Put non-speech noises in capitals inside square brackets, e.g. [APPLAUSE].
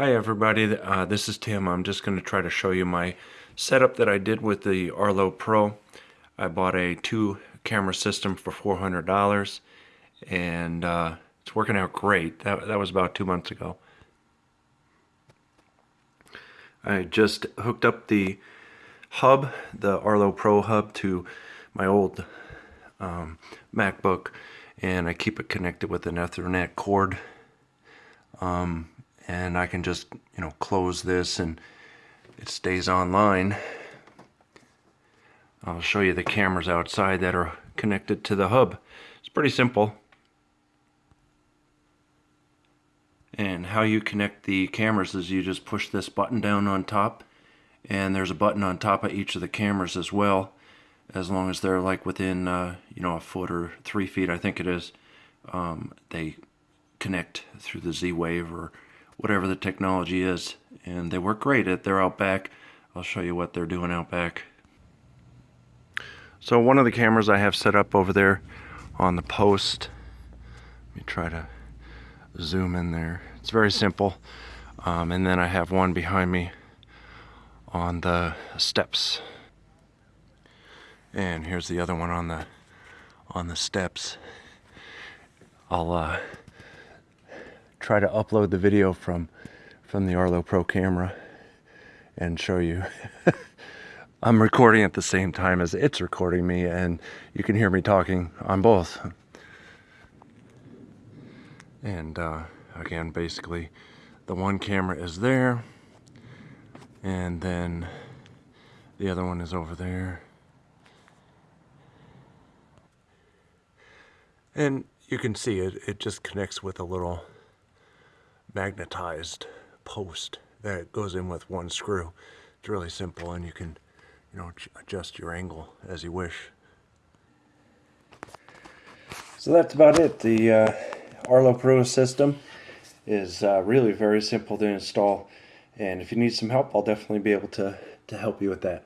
Hi everybody, uh, this is Tim. I'm just going to try to show you my setup that I did with the Arlo Pro. I bought a two camera system for $400 and uh, it's working out great. That, that was about two months ago. I just hooked up the hub, the Arlo Pro hub to my old um, MacBook and I keep it connected with an Ethernet cord. Um, and I can just you know close this and it stays online. I'll show you the cameras outside that are connected to the hub. It's pretty simple. And how you connect the cameras is you just push this button down on top and there's a button on top of each of the cameras as well as long as they're like within uh, you know a foot or three feet I think it is. Um, they connect through the Z-Wave or whatever the technology is. And they work great at their Outback. I'll show you what they're doing out back. So one of the cameras I have set up over there on the post. Let me try to zoom in there. It's very simple. Um, and then I have one behind me on the steps. And here's the other one on the on the steps. I'll uh, try to upload the video from from the Arlo Pro camera and show you. [LAUGHS] I'm recording at the same time as it's recording me and you can hear me talking on both. And uh, again, basically the one camera is there and then the other one is over there. And you can see it, it just connects with a little magnetized post that goes in with one screw. It's really simple and you can, you know, adjust your angle as you wish. So that's about it. The uh, Arlo Pro system is uh, really very simple to install and if you need some help I'll definitely be able to, to help you with that.